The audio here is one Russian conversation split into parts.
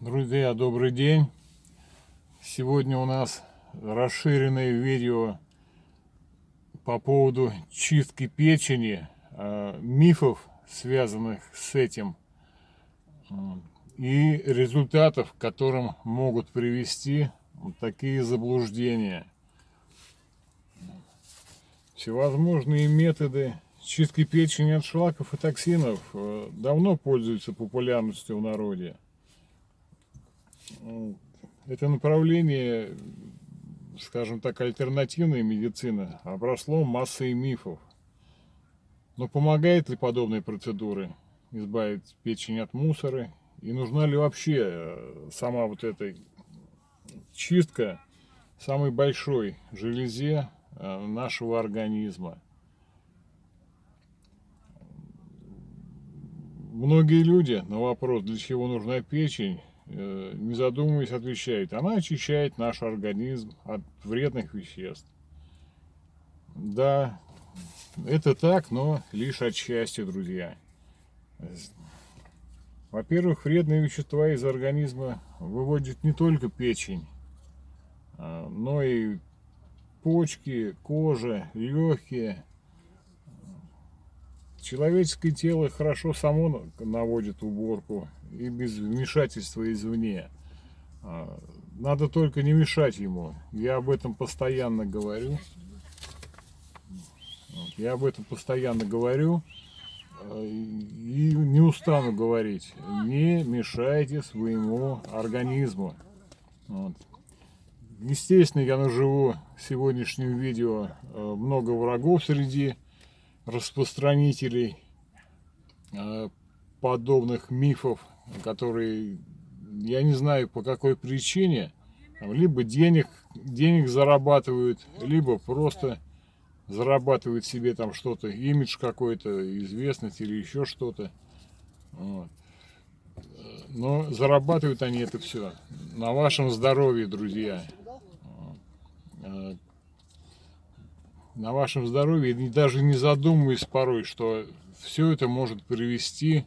Друзья, добрый день! Сегодня у нас расширенное видео по поводу чистки печени, э, мифов, связанных с этим, и результатов, к которым могут привести такие заблуждения. Всевозможные методы чистки печени от шлаков и токсинов э, давно пользуются популярностью в народе это направление, скажем так, альтернативной медицины обросло массой мифов. Но помогает ли подобные процедуры избавить печень от мусора? И нужна ли вообще э, сама вот эта чистка самой большой железе э, нашего организма? Многие люди на вопрос, для чего нужна печень, не задумываясь, отвечает, она очищает наш организм от вредных веществ. Да, это так, но лишь отчасти, друзья. Во-первых, вредные вещества из организма выводит не только печень, а, но и почки, кожа, легкие. Человеческое тело хорошо само наводит уборку и без вмешательства извне. А, надо только не мешать ему. Я об этом постоянно говорю. Я об этом постоянно говорю а, и не устану говорить. Не мешайте своему организму. Вот. Естественно, я наживу в сегодняшнем видео а, много врагов среди распространителей подобных мифов которые, я не знаю по какой причине, либо денег, денег зарабатывают, либо просто зарабатывают себе там что-то, имидж какой-то, известность или еще что-то. Но зарабатывают они это все на вашем здоровье, друзья. На вашем здоровье, и даже не задумываясь порой, что все это может привести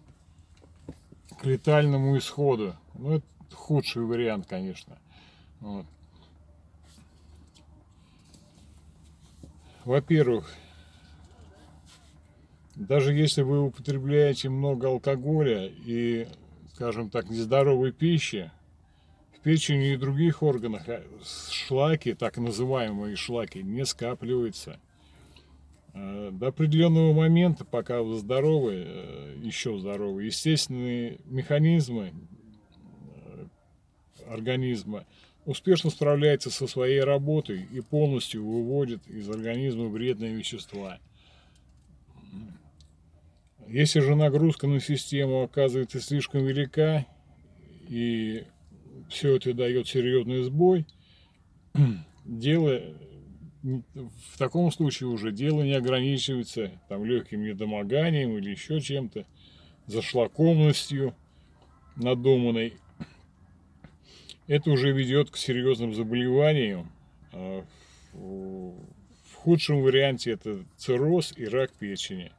к летальному исходу. Ну, это худший вариант, конечно. Во-первых, даже если вы употребляете много алкоголя и, скажем так, нездоровой пищи, в печени и других органах а, шлаки, так называемые шлаки, не скапливаются. Э, до определенного момента, пока вы здоровы, э, еще здоровы, естественные механизмы э, организма успешно справляются со своей работой и полностью выводят из организма вредные вещества. Если же нагрузка на систему оказывается слишком велика и все это дает серьезный сбой, дело в таком случае уже дело не ограничивается там легким недомоганием или еще чем-то, зашлакомностью надуманной. Это уже ведет к серьезным заболеваниям. А в худшем варианте это цирроз и рак печени.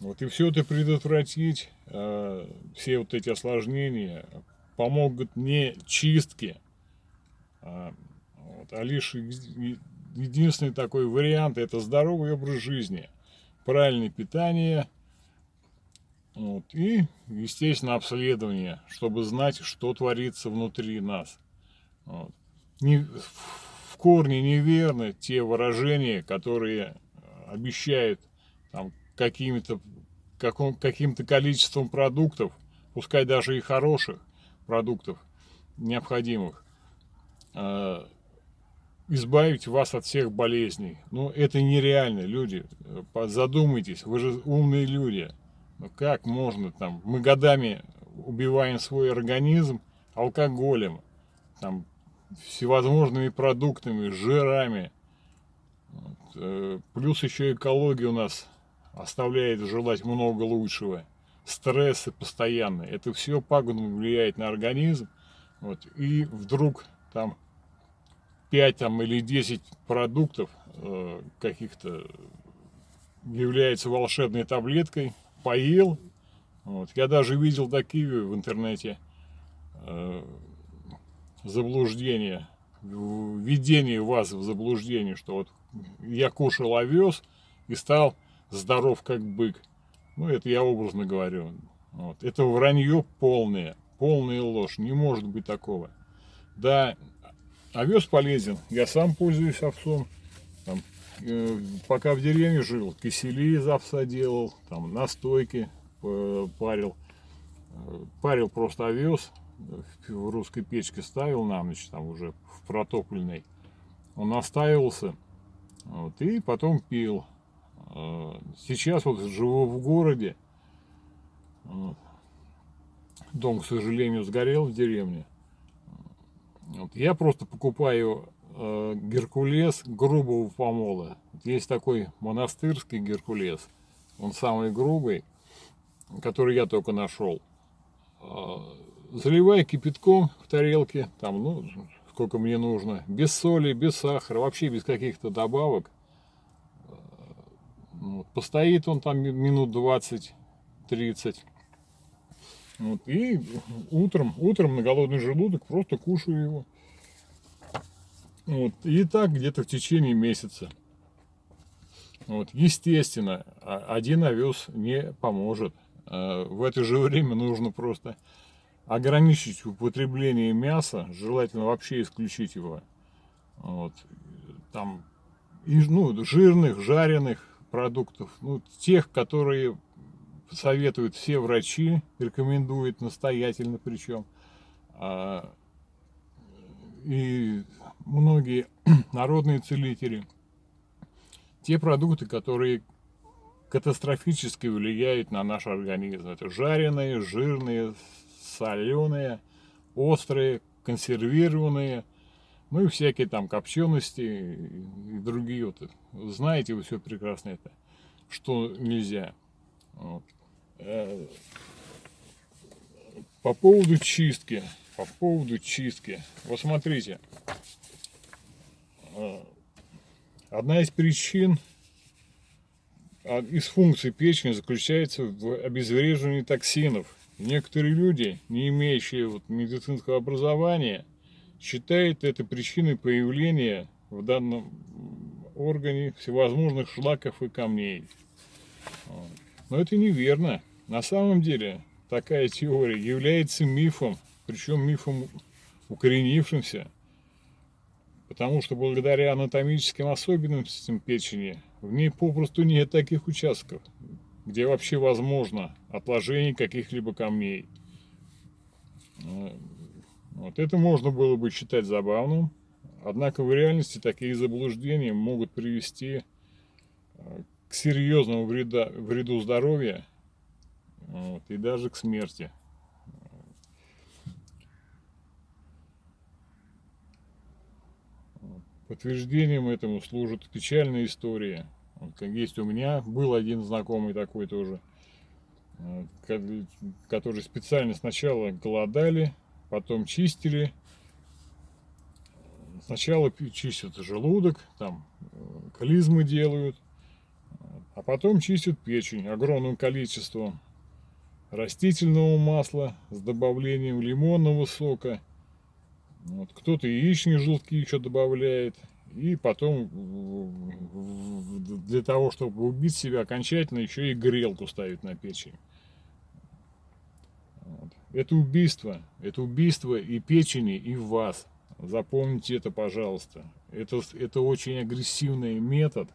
Вот и все это предотвратить, а, все вот эти осложнения помогут не чистки, а вот. А лишь единственный такой вариант – это здоровый образ жизни, правильное питание вот, и, естественно, обследование, чтобы знать, что творится внутри нас. Вот. Не, в корне неверны те выражения, которые обещают каким-то каким-то количеством продуктов, пускай даже и хороших продуктов, необходимых, а, избавить вас от всех болезней. Ну, это нереально, люди. Задумайтесь, вы же умные люди. Ну, как можно там? Мы годами убиваем свой организм алкоголем, там, всевозможными продуктами, жирами. Э, плюс еще экология у нас оставляет желать много лучшего. Стрессы постоянные. Это все пагубно влияет на организм. Вот. И вдруг там 5 там, или 10 продуктов э, каких-то является волшебной таблеткой, поел. Вот. Я даже видел такие в интернете. э, заблуждение, введение вас в заблуждение, что вот я кушал овес и стал здоров как бык. Ну, это я образно говорю. Вот. Это вранье полное, полная ложь. Не может быть такого. Да, овес полезен. Я сам пользуюсь овцом. Там, э, пока в деревне жил, кисели из овса делал, там настойки э, парил. Э, парил просто овес, в русской печке ставил на ночь, там уже в протопленной. Он настаивался, вот, и потом пил. Сейчас вот живу в городе. Дом, к сожалению, сгорел в деревне. Вот. Я просто покупаю э, геркулес грубого помола. Есть такой монастырский геркулес. Он самый грубый, который я только нашел. Э, заливаю кипятком в тарелке, там, ну, сколько мне нужно, без соли, без сахара, вообще без каких-то добавок. Вот, постоит он там минут 20-30. Вот, и утром, утром на голодный желудок просто кушаю его. Вот, и так где-то в течение месяца. Вот, естественно, один овес не поможет. А в это же время нужно просто ограничить употребление мяса, желательно вообще исключить его. Вот, там, ну, жирных, жареных, продуктов, ну, тех, которые советуют все врачи, рекомендуют настоятельно причем. А, и многие народные целители. Те продукты, которые катастрофически влияют на наш организм. Это жареные, жирные, соленые, острые, консервированные – ну и всякие там копчености и другие вот. Знаете вы все прекрасно это, что нельзя. Вот. Э, по поводу чистки, по поводу чистки. Вот смотрите, э, одна из причин, а, из функций печени заключается в обезвреживании токсинов. Некоторые люди, не имеющие вот медицинского образования, считает это причиной появления в данном органе всевозможных шлаков и камней. Но это неверно. На самом деле такая теория является мифом, причем мифом укоренившимся, потому что благодаря анатомическим особенностям печени в ней попросту нет таких участков, где вообще возможно отложение каких-либо камней. Вот это можно было бы считать забавным, однако в реальности такие заблуждения могут привести э, к серьезному вреда, вреду здоровья вот, и даже к смерти. Подтверждением этому служит печальная история. Вот, как есть у меня, был один знакомый такой тоже, э, который специально сначала голодали, потом чистили. Сначала чистят желудок, там э, клизмы делают, а потом чистят печень огромным количеством растительного масла с добавлением лимонного сока. Вот, Кто-то яичные желтки еще добавляет. И потом для того, чтобы убить себя окончательно, еще и грелку ставит на печень. Это убийство. Это убийство и печени, и вас. Запомните это, пожалуйста. Это, это очень агрессивный метод.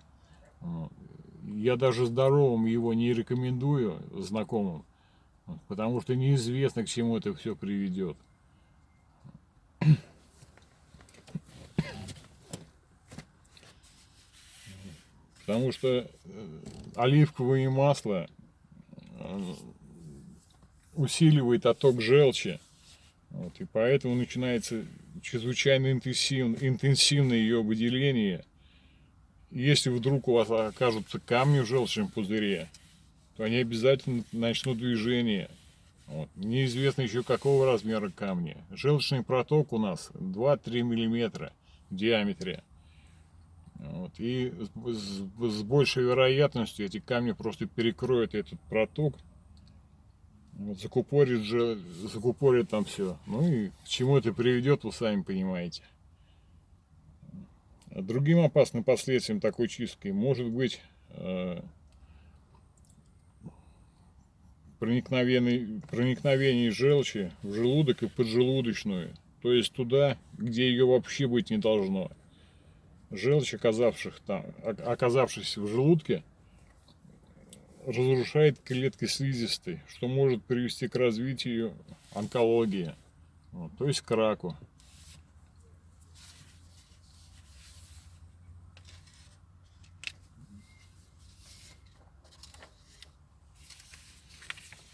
Я даже здоровым его не рекомендую знакомым, потому что неизвестно, к чему это все приведет. Потому что э, оливковое масло усиливает отток желчи. Вот, и поэтому начинается чрезвычайно интенсивно, интенсивное ее выделение. Если вдруг у вас окажутся камни в желчном пузыре, то они обязательно начнут движение. Вот. Неизвестно еще какого размера камни. Желчный проток у нас 2-3 миллиметра в диаметре. Вот. И с, большей вероятностью эти камни просто перекроют этот проток Закупорит же, закупорит там все. Ну и к чему это приведет, вы сами понимаете. Другим опасным последствием такой чистки может быть э, проникновение, проникновение желчи в желудок и поджелудочную, то есть туда, где ее вообще быть не должно. Желчь, оказавших там, оказавшись в желудке, разрушает клетки слизистой, что может привести к развитию онкологии, вот, то есть к раку.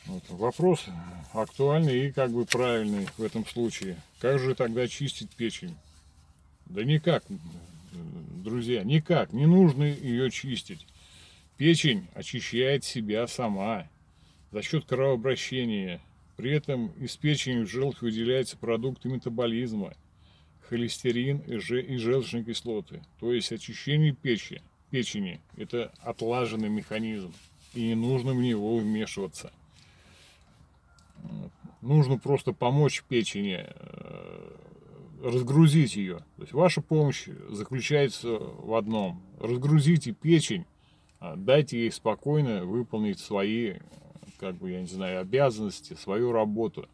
Вот, вопрос актуальный и как бы правильный в этом случае. Как же тогда чистить печень? Да никак, друзья, никак. Не нужно ее чистить. Печень очищает себя сама за счет кровообращения. При этом из печени в желчь выделяются продукты метаболизма, холестерин и желчные кислоты. То есть очищение печени, печени – это отлаженный механизм, и не нужно в него вмешиваться. Нужно просто помочь печени э, разгрузить ее. То есть ваша помощь заключается в одном. Разгрузите печень дайте ей спокойно выполнить свои, как бы, я не знаю, обязанности, свою работу.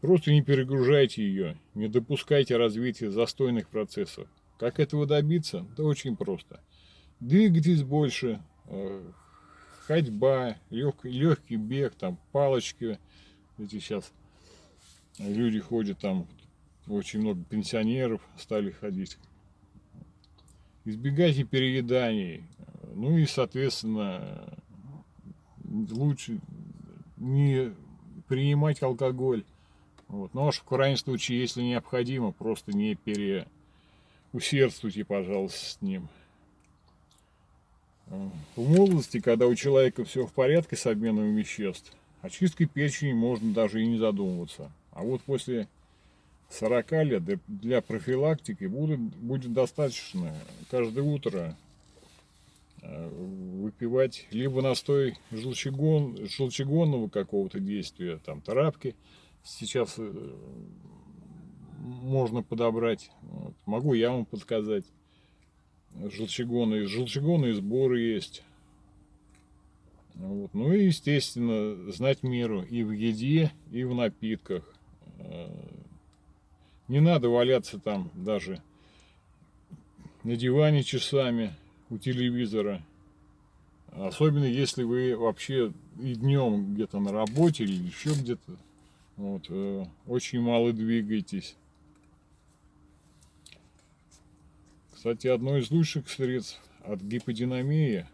Просто не перегружайте ее, не допускайте развития застойных процессов. Как этого добиться? Да очень просто. Двигайтесь больше, э, ходьба, легкий, легкий бег, там палочки. Эти сейчас люди ходят там очень много пенсионеров стали ходить. Избегайте перееданий. Ну и, соответственно, лучше не принимать алкоголь. Вот. Но уж в крайнем случае, если необходимо, просто не переусердствуйте, пожалуйста, с ним. В молодости, когда у человека все в порядке с обменом веществ, очисткой печени можно даже и не задумываться. А вот после 40 лет для профилактики будет, будет достаточно каждое утро э, выпивать либо настой желчегон, желчегонного какого-то действия, там тарапки сейчас э, можно подобрать, вот. могу я вам подсказать, желчегоны, желчегонные сборы есть. Вот. Ну и, естественно, знать меру и в еде, и в напитках. Не надо валяться там даже на диване часами у телевизора. Особенно если вы вообще и днем где-то на работе или еще где-то. Вот, э, очень мало двигаетесь. Кстати, одно из лучших средств от гиподинамии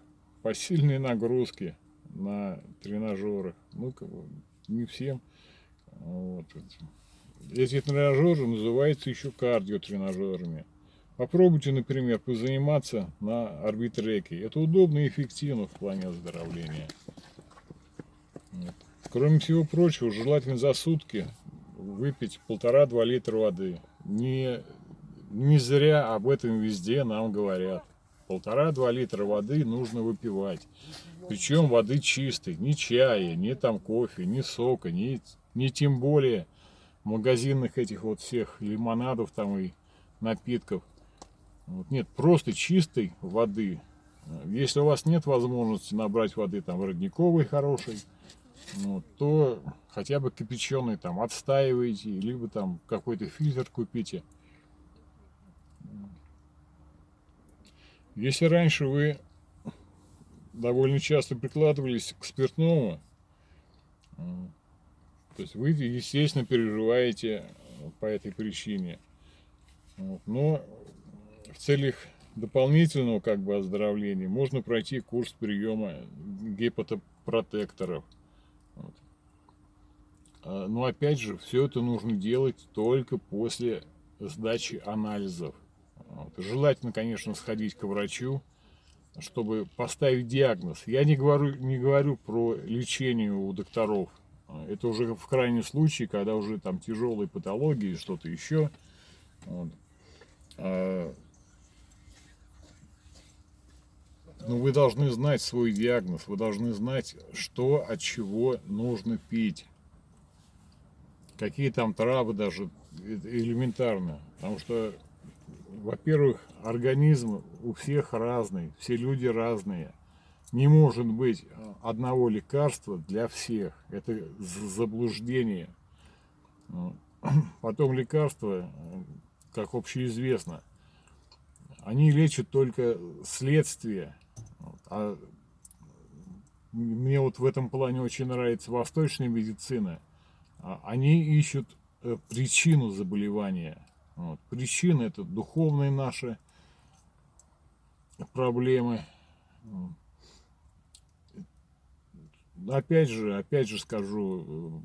посильные нагрузки на тренажерах. Ну, не всем. Вот. Эти тренажеры называются еще кардиотренажерами. Попробуйте, например, позаниматься на арбитреке. Это удобно и эффективно в плане оздоровления. Вот. Кроме всего прочего, желательно за сутки выпить полтора-два литра воды. Не, не зря об этом везде нам говорят. Полтора-два литра воды нужно выпивать. Причем воды чистой, ни чая, ни там кофе, ни сока, ни, ни тем более магазинных этих вот всех лимонадов там и напитков. Вот, нет, просто чистой воды. Если у вас нет возможности набрать воды там родниковой хорошей, ну, то хотя бы кипяченый там отстаиваете, либо там какой-то фильтр купите. Если раньше вы довольно часто прикладывались к спиртному, то есть вы, естественно, переживаете э, по этой причине. Вот. Но в целях дополнительного как бы оздоровления можно пройти курс приема гепатопротекторов. Вот. А, но опять же, все это нужно делать только после сдачи анализов. Вот. Желательно, конечно, сходить к врачу, чтобы поставить диагноз. Я не говорю, не говорю про лечение у докторов. Это уже в крайнем случае, когда уже там тяжелые патологии, что-то еще. Вот. А, Но вы должны знать свой диагноз, вы должны знать, что от чего нужно пить. Какие там травы даже элементарно. Потому что, во-первых, организм у всех разный, все люди разные. Не может быть одного лекарства для всех. Это заблуждение. Потом лекарства, как общеизвестно, они лечат только следствие. А мне вот в этом плане очень нравится восточная медицина. А они ищут э, причину заболевания. Вот. Причина это духовные наши проблемы. Опять же, опять же скажу,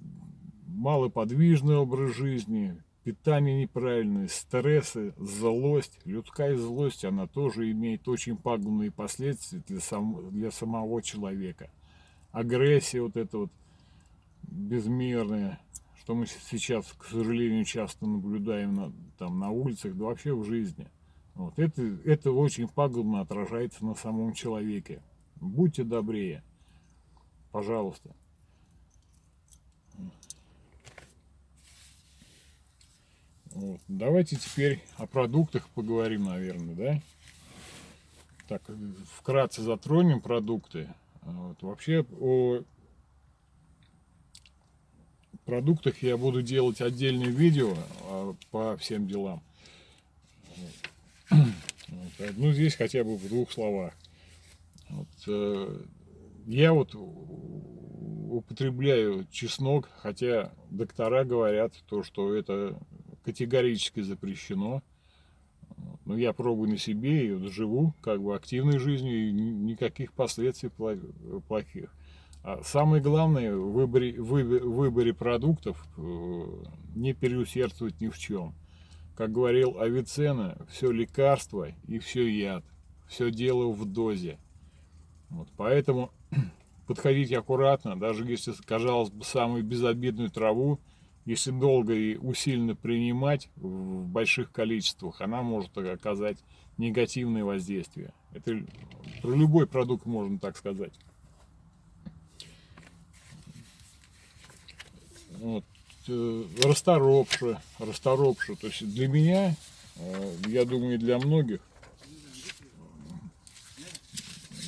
малоподвижный образ жизни, питание неправильное, стрессы, злость. Людская злость, она тоже имеет очень пагубные последствия для, сам, для самого человека. Агрессия вот эта вот безмерная, что мы сейчас, к сожалению, часто наблюдаем на, там, на улицах, да вообще в жизни. Вот. Это, это очень пагубно отражается на самом человеке. Будьте добрее. Пожалуйста. Вот. Давайте теперь о продуктах поговорим, наверное, да? Так, вкратце затронем продукты. Вот. Вообще о продуктах я буду делать отдельное видео а, по всем делам. Вот. Ну, здесь хотя бы в двух словах. Вот, э, я вот употребляю чеснок, хотя доктора говорят, то, что это категорически запрещено. Но я пробую на себе и вот живу как бы активной жизнью, и никаких последствий плохих. А самое главное в выборе, в выборе продуктов э, не переусердствовать ни в чем. Как говорил Авиценна, все лекарство и все яд. Все дело в дозе. Вот, поэтому подходите аккуратно, даже если, казалось бы, самую безобидную траву, если долго и усиленно принимать в больших количествах, она может оказать негативное воздействие. Это про любой продукт можно так сказать. Вот. Э, расторопша, расторопша. То есть для меня, э, я думаю, и для многих,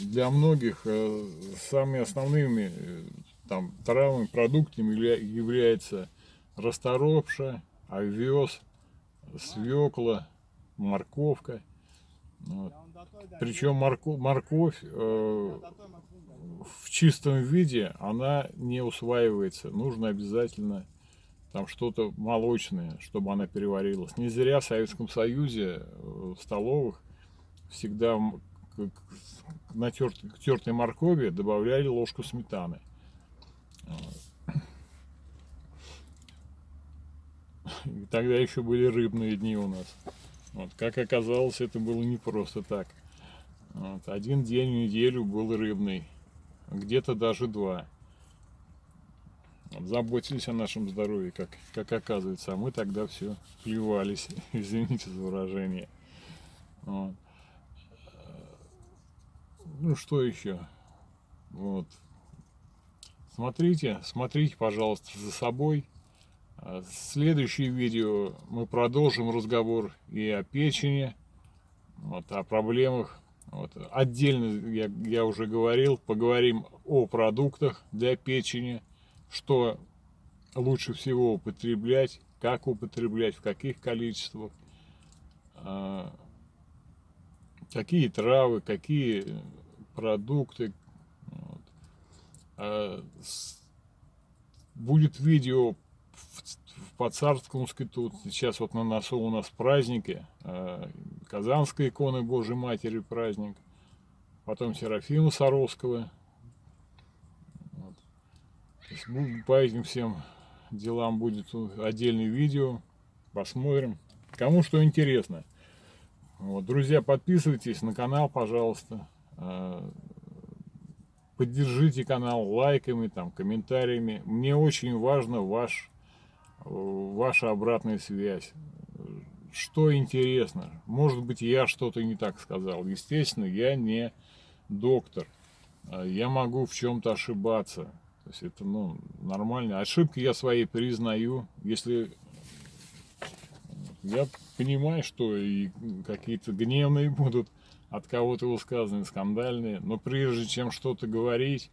для многих э, самыми основными там, травмами, продуктами является расторопша, овес, свекла, морковка. Вот. Причем морковь, морковь э, в чистом виде она не усваивается. Нужно обязательно там что-то молочное, чтобы она переварилась. Не зря в Советском Союзе э, в столовых всегда к, натертой, к тертой моркови добавляли ложку сметаны. И тогда еще были рыбные дни у нас. Вот, как оказалось, это было не просто так. Вот, один день в неделю был рыбный, где-то даже два. Вот, заботились о нашем здоровье, как, как оказывается, а мы тогда все плевались, извините за выражение. Вот. Ну что еще? Вот. Смотрите, смотрите, пожалуйста, за собой. А следующее видео мы продолжим разговор и о печени, вот, о проблемах. Вот. Отдельно, я, я уже говорил, поговорим о продуктах для печени, что лучше всего употреблять, как употреблять, в каких количествах, а, какие травы, какие продукты. Вот. А, будет видео по царскому скиту. Сейчас вот на носу у нас праздники. Э, Казанской иконы Божьей Матери праздник. Потом Серафима Саровского. Вот. По этим всем делам будет отдельное видео. Посмотрим. Кому что интересно. Вот, друзья, подписывайтесь на канал, пожалуйста. Э, поддержите канал лайками, там, комментариями. Мне очень важно ваш ваша обратная связь. Что интересно? Может быть, я что-то не так сказал. Естественно, я не доктор. А я могу в чем-то ошибаться. То есть это ну, нормально. Ошибки я свои признаю. Если я понимаю, что и какие-то гневные будут от кого-то высказаны, скандальные, но прежде чем что-то говорить,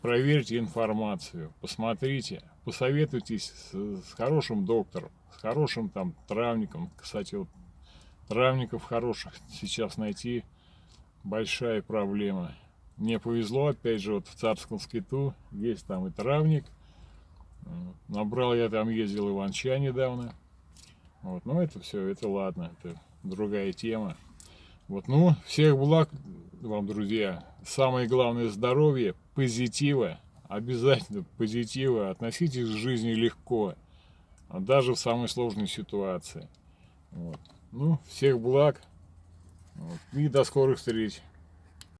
проверьте информацию, посмотрите, посоветуйтесь с, с хорошим доктором, с хорошим там травником. Кстати, вот травников хороших сейчас найти большая проблема. Мне повезло, опять же, вот в царском скиту есть там и травник. Набрал я там, ездил Иван-Ча недавно. Вот, но это все, это ладно, это другая тема. Вот, ну, всех благ вам, друзья. Самое главное здоровье, позитива, обязательно позитива. Относитесь к жизни легко, даже в самой сложной ситуации. Вот. Ну, всех благ. Вот. И до скорых встреч.